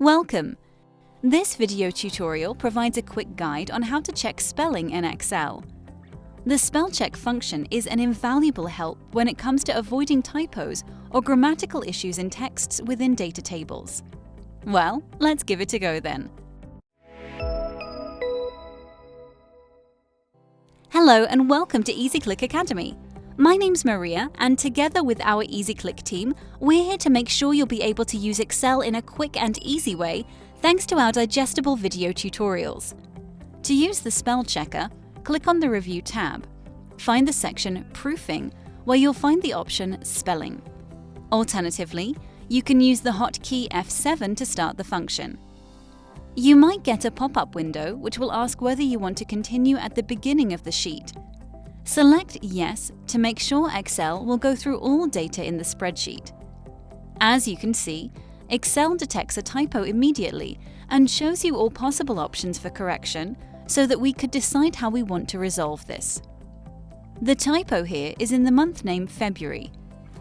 Welcome! This video tutorial provides a quick guide on how to check spelling in Excel. The spell check function is an invaluable help when it comes to avoiding typos or grammatical issues in texts within data tables. Well, let's give it a go then. Hello and welcome to EasyClick Academy. My name's Maria, and together with our EasyClick team, we're here to make sure you'll be able to use Excel in a quick and easy way thanks to our digestible video tutorials. To use the spell checker, click on the Review tab. Find the section Proofing, where you'll find the option Spelling. Alternatively, you can use the hotkey F7 to start the function. You might get a pop-up window which will ask whether you want to continue at the beginning of the sheet, Select Yes to make sure Excel will go through all data in the spreadsheet. As you can see, Excel detects a typo immediately and shows you all possible options for correction so that we could decide how we want to resolve this. The typo here is in the month name February.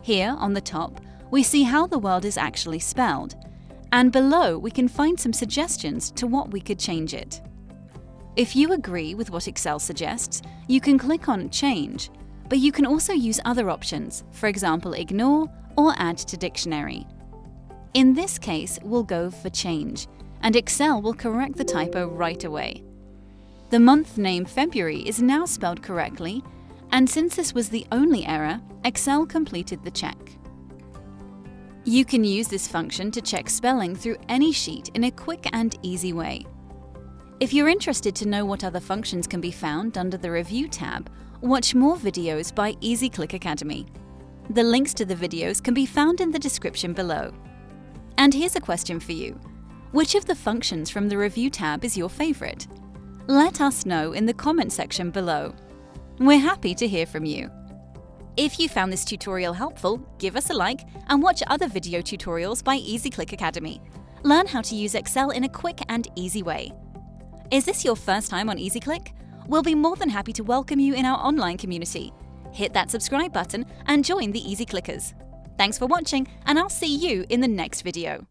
Here, on the top, we see how the world is actually spelled, and below we can find some suggestions to what we could change it. If you agree with what Excel suggests, you can click on Change, but you can also use other options, for example Ignore or Add to Dictionary. In this case, we'll go for Change, and Excel will correct the typo right away. The month name February is now spelled correctly, and since this was the only error, Excel completed the check. You can use this function to check spelling through any sheet in a quick and easy way. If you're interested to know what other functions can be found under the Review tab, watch more videos by EasyClick Academy. The links to the videos can be found in the description below. And here's a question for you. Which of the functions from the Review tab is your favorite? Let us know in the comment section below. We're happy to hear from you. If you found this tutorial helpful, give us a like and watch other video tutorials by EasyClick Academy. Learn how to use Excel in a quick and easy way. Is this your first time on EasyClick? We'll be more than happy to welcome you in our online community. Hit that subscribe button and join the Easy Clickers. Thanks for watching, and I'll see you in the next video.